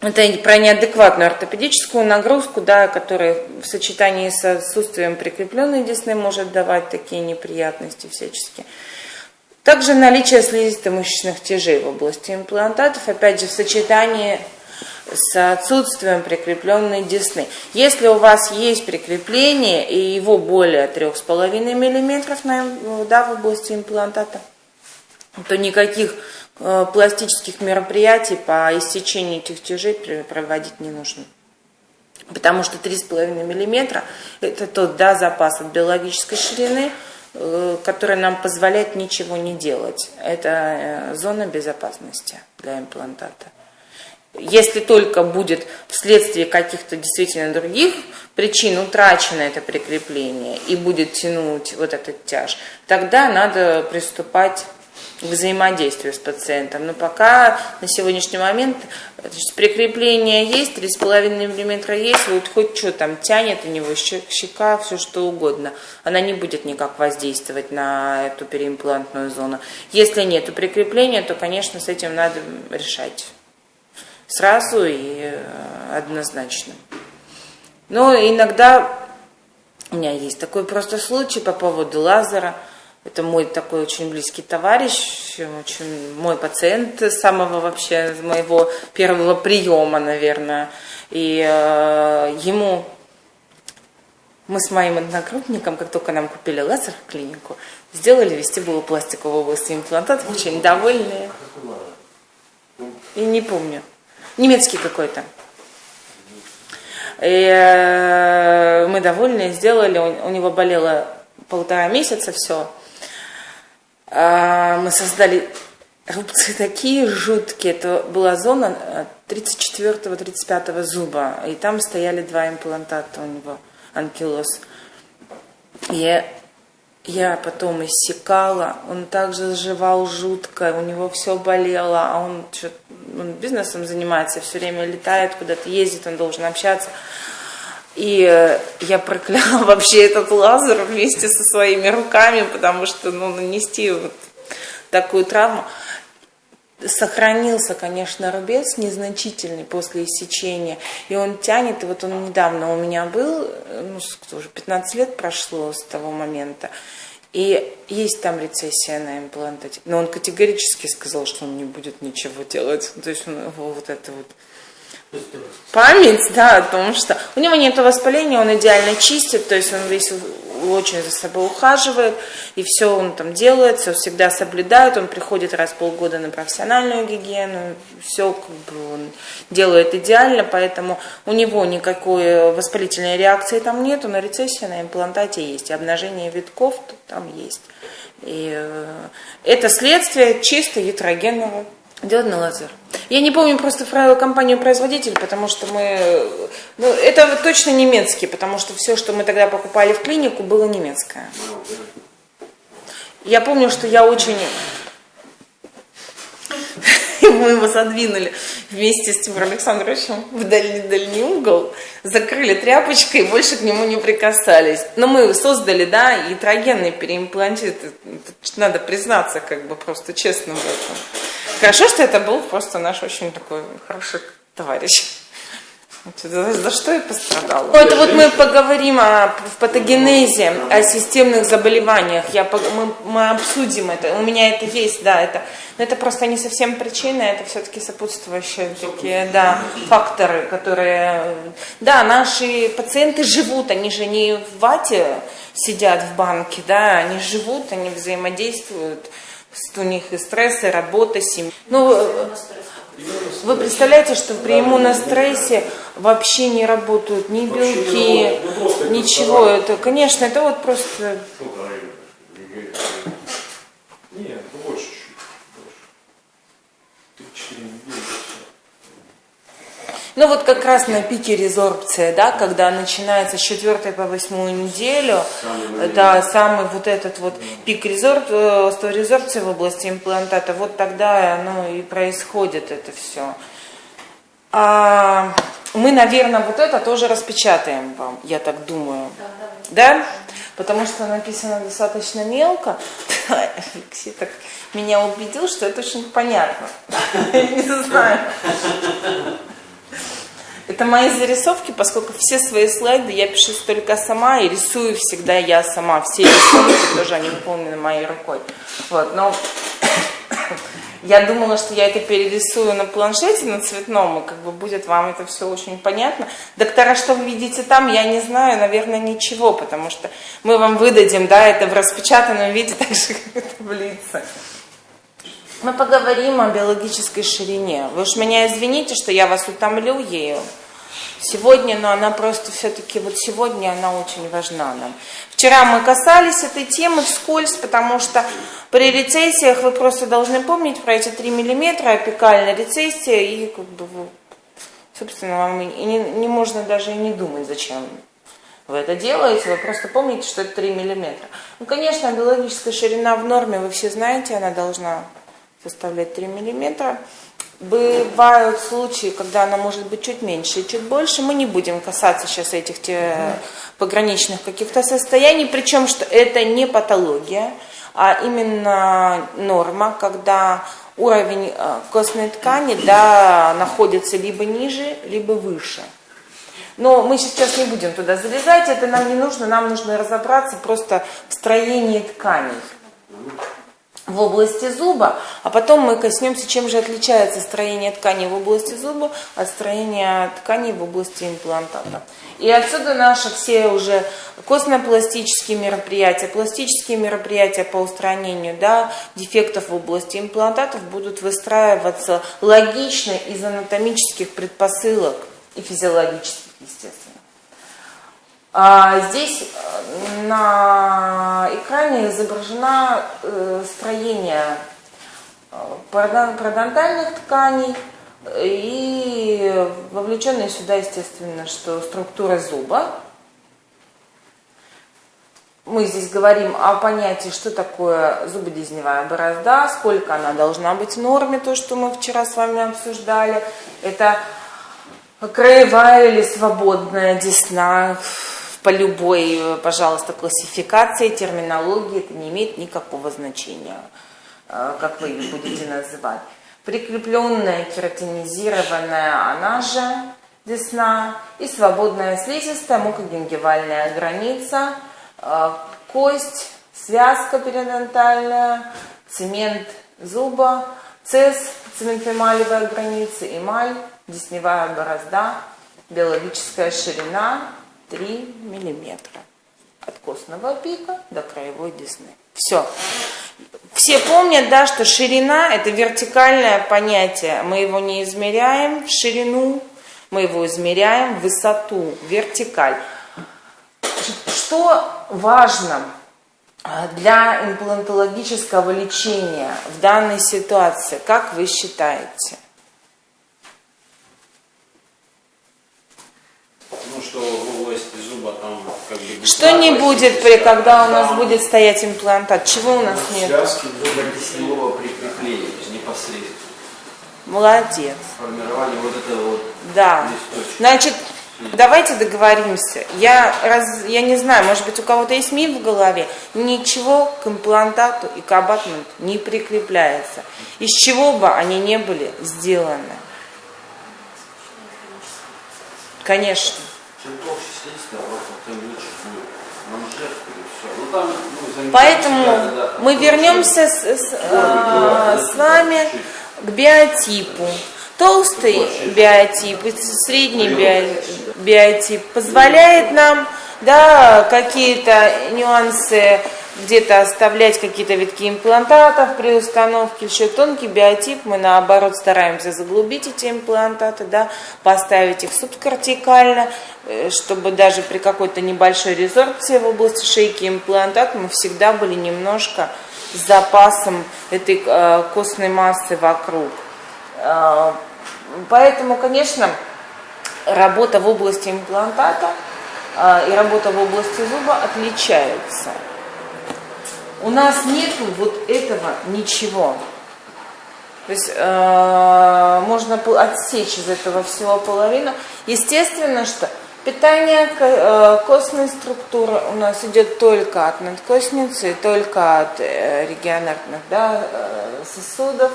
это про неадекватную ортопедическую нагрузку, да, которая в сочетании с отсутствием прикрепленной десны может давать такие неприятности всячески. Также наличие слизисто-мышечных тяжей в области имплантатов, опять же, в сочетании с отсутствием прикрепленной десны. Если у вас есть прикрепление и его более 3,5 мм на, да, в области имплантата, то никаких пластических мероприятий по иссечению этих тяжей проводить не нужно. Потому что 3,5 мм это тот да, запас от биологической ширины, э, который нам позволяет ничего не делать. Это э, зона безопасности для имплантата. Если только будет вследствие каких-то действительно других причин утрачено это прикрепление и будет тянуть вот этот тяж, тогда надо приступать взаимодействию с пациентом. Но пока на сегодняшний момент значит, прикрепление есть, 3,5 мм есть, вот хоть что там тянет у него, щека, все что угодно. Она не будет никак воздействовать на эту переимплантную зону. Если нет прикрепления, то, конечно, с этим надо решать сразу и э, однозначно. Но иногда у меня есть такой просто случай по поводу лазера. Это мой такой очень близкий товарищ, очень мой пациент самого вообще моего первого приема, наверное. И э, ему мы с моим одногруппником, как только нам купили лазер в клинику, сделали вестибулу пластикового области имплантатов, очень довольные. И не помню немецкий какой-то. И э, мы довольны, сделали, у него болело полтора месяца все. А, мы создали рубцы такие жуткие. Это была зона 34-35 э, зуба. И там стояли два имплантата у него, анкилоз. И я потом иссекала, он также заживал жутко, у него все болело, а он, он бизнесом занимается, все время летает куда-то, ездит, он должен общаться. И э, я прокляла вообще этот лазер вместе со своими руками, потому что ну, нанести вот такую травму. Сохранился, конечно, рубец незначительный после иссечения, и он тянет, и вот он недавно у меня был, ну, уже 15 лет прошло с того момента, и есть там рецессия на имплантате, но он категорически сказал, что он не будет ничего делать, то есть он его вот это вот Память, да, о том, что у него нет воспаления, он идеально чистит, то есть он весь очень за собой ухаживает, и все он там делает, все всегда соблюдает, он приходит раз в полгода на профессиональную гигиену, все как бы он делает идеально, поэтому у него никакой воспалительной реакции там нет, но рецессия на имплантате есть, и обнажение витков там есть. И э, это следствие чисто ятрогенного Диодный лазер. Я не помню просто компанию-производитель, потому что мы... Ну, это точно немецкий, потому что все, что мы тогда покупали в клинику, было немецкое. Я помню, что я очень мы его задвинули вместе с Тимуром Александровичем в дальний-дальний угол, закрыли тряпочкой и больше к нему не прикасались. Но мы создали, да, ятрогенный переимплантит, надо признаться, как бы просто честно в этом. Хорошо, что это был просто наш очень такой хороший товарищ. За, что я пострадала? Это вот мы поговорим о в патогенезе, о системных заболеваниях. Я, мы, мы обсудим это. У меня это есть, да, это, но это просто не совсем причина, это все-таки сопутствующие такие, да, факторы, которые, да, наши пациенты живут, они же не в вате сидят в банке, да, они живут, они взаимодействуют, у них и стресс, и работа, семья. Ну, вы представляете, что при иммунострессе вообще не работают ни белки, ничего. Это, конечно, это вот просто... Нет, больше чуть-чуть. Ну вот как раз на пике резорбция, да, когда начинается с 4 по 8 неделю, самый да, самый вот этот вот пик резорб, э, резорбции в области имплантата, вот тогда оно и происходит это все. А мы, наверное, вот это тоже распечатаем вам, я так думаю. Да? Потому что написано достаточно мелко. Алексей так меня убедил, что это очень понятно. Не знаю. Это мои зарисовки, поскольку все свои слайды я пишу только сама и рисую всегда я сама. Все рисунки тоже они выполнены моей рукой. Вот, но я думала, что я это перерисую на планшете, на цветном, и как бы будет вам это все очень понятно. Доктора, что вы видите там, я не знаю, наверное, ничего, потому что мы вам выдадим, да, это в распечатанном виде, так же, как и таблица. Мы поговорим о биологической ширине. Вы уж меня извините, что я вас утомлю ею сегодня, но она просто все-таки, вот сегодня она очень важна нам. Вчера мы касались этой темы вскользь, потому что при рецессиях вы просто должны помнить про эти 3 миллиметра, апикальная рецессия, и как бы, собственно, вам и не, не можно даже и не думать, зачем вы это делаете, вы просто помните, что это 3 миллиметра. Ну, конечно, биологическая ширина в норме, вы все знаете, она должна составлять 3 миллиметра. Бывают случаи, когда она может быть чуть меньше и чуть больше. Мы не будем касаться сейчас этих пограничных каких-то состояний, причем что это не патология, а именно норма, когда уровень э, костной ткани да, находится либо ниже, либо выше. Но мы сейчас не будем туда залезать, это нам не нужно, нам нужно разобраться просто в строении тканей в области зуба, а потом мы коснемся, чем же отличается строение ткани в области зуба от строения тканей в области имплантата. И отсюда наши все уже костно-пластические мероприятия, пластические мероприятия по устранению да, дефектов в области имплантатов будут выстраиваться логично из анатомических предпосылок и физиологических, естественно. А здесь э, на экране изображено э, строение э, пародонтальных тканей и вовлеченные сюда, естественно, что структура зуба. Мы здесь говорим о понятии, что такое зубодезневая борозда, сколько она должна быть в норме, то, что мы вчера с вами обсуждали. Это краевая или свободная десна, по любой, пожалуйста, классификации, терминологии, это не имеет никакого значения, э, как вы ее будете называть. Прикрепленная кератинизированная, она же десна, и свободная слизистая, мукогенгивальная граница, э, кость, связка периодонтальная, цемент зуба, цез, цементоэмалевая граница, эмаль, десневая борозда, биологическая ширина, 3 миллиметра от костного пика до краевой десны. Все. Все помнят, да, что ширина – это вертикальное понятие. Мы его не измеряем в ширину, мы его измеряем в высоту, вертикаль. Что важно для имплантологического лечения в данной ситуации, как вы считаете? Ну, что в области зуба там как бы... Что не будет, при, когда у нас будет стоять имплантат? Чего у нас нет? Связки зубодесневого прикрепления, непосредственно. Молодец. Формирование вот этого вот Да. листочка. Значит, давайте договоримся. Я, раз, я не знаю, может быть, у кого-то есть миф в голове. Ничего к имплантату и к абатменту не прикрепляется. Из чего бы они не были сделаны. Конечно. Чем толще просто тем лучше будет манжет и все. Ну Поэтому мы вернемся с, с, а, с вами к биотипу. Толстый биотип и средний био- биотип позволяет нам да, какие-то нюансы где-то оставлять какие-то витки имплантатов при установке. Еще тонкий биотип мы наоборот стараемся заглубить эти имплантаты, да, поставить их субкортикально, э, чтобы даже при какой-то небольшой резорбции в области шейки имплантат мы всегда были немножко с запасом этой э, костной массы вокруг. Э, Поэтому, конечно, работа в области имплантата э, и работа в области зуба отличаются. У нас нету вот этого ничего. То есть э, можно отсечь из этого всего половину. Естественно, что питание э, костной структуры у нас идет только от надкостницы, только от э, регионарных да, э, сосудов.